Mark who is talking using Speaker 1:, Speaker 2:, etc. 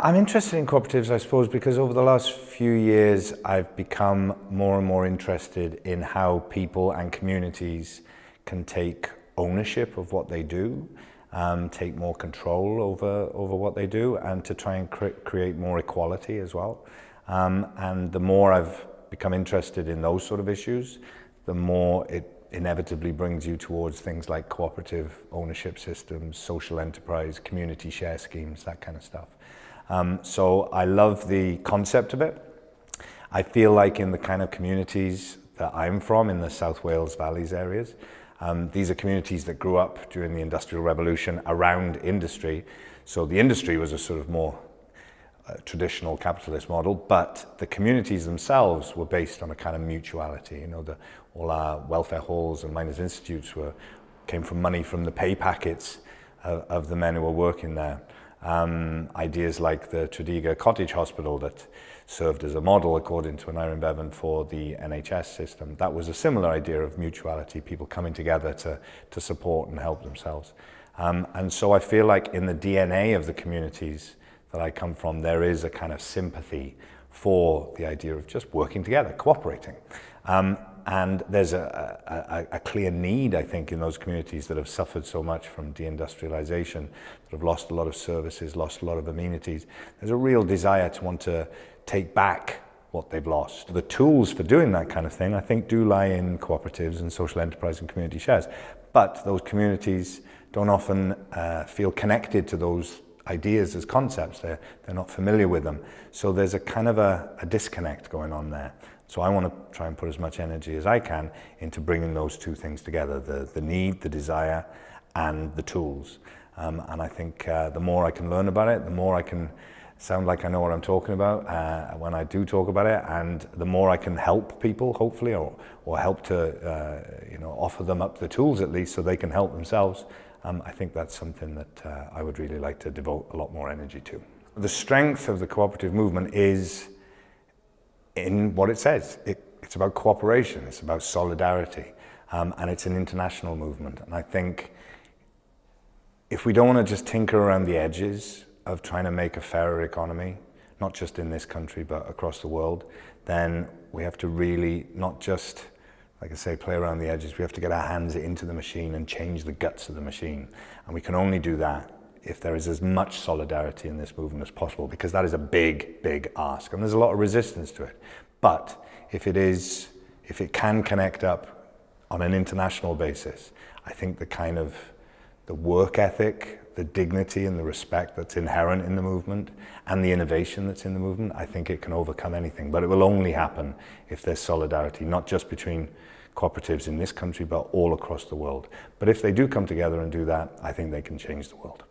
Speaker 1: I'm interested in cooperatives, I suppose, because over the last few years I've become more and more interested in how people and communities can take ownership of what they do, um, take more control over, over what they do, and to try and cre create more equality as well. Um, and the more I've become interested in those sort of issues, the more it inevitably brings you towards things like cooperative ownership systems, social enterprise, community share schemes, that kind of stuff. Um, so I love the concept of it. I feel like in the kind of communities that I'm from, in the South Wales Valleys areas, um, these are communities that grew up during the Industrial Revolution around industry. So the industry was a sort of more uh, traditional capitalist model, but the communities themselves were based on a kind of mutuality. You know, the, all our welfare halls and miners' institutes were, came from money from the pay packets of, of the men who were working there. Um, ideas like the Tredegar Cottage Hospital that served as a model according to Aneurin Bevan for the NHS system. That was a similar idea of mutuality, people coming together to, to support and help themselves. Um, and so I feel like in the DNA of the communities that I come from, there is a kind of sympathy for the idea of just working together, cooperating. Um, and there's a, a, a, clear need, I think, in those communities that have suffered so much from deindustrialization, that have lost a lot of services, lost a lot of amenities. There's a real desire to want to take back what they've lost. The tools for doing that kind of thing, I think, do lie in cooperatives and social enterprise and community shares. But those communities don't often uh, feel connected to those ideas as concepts. They're, they're not familiar with them. So there's a kind of a, a disconnect going on there. So I want to try and put as much energy as I can into bringing those two things together, the, the need, the desire, and the tools. Um, and I think uh, the more I can learn about it, the more I can sound like I know what I'm talking about uh, when I do talk about it, and the more I can help people, hopefully, or, or help to uh, you know, offer them up the tools at least so they can help themselves, um, I think that's something that uh, I would really like to devote a lot more energy to. The strength of the cooperative movement is in what it says. It, it's about cooperation, it's about solidarity, um, and it's an international movement. And I think if we don't want to just tinker around the edges of trying to make a fairer economy, not just in this country, but across the world, then we have to really not just, like I say, play around the edges. We have to get our hands into the machine and change the guts of the machine. And we can only do that if there is as much solidarity in this movement as possible, because that is a big, big ask. And there's a lot of resistance to it. But if it is, if it can connect up on an international basis, I think the kind of the work ethic, the dignity and the respect that's inherent in the movement and the innovation that's in the movement, I think it can overcome anything. But it will only happen if there's solidarity, not just between cooperatives in this country, but all across the world. But if they do come together and do that, I think they can change the world.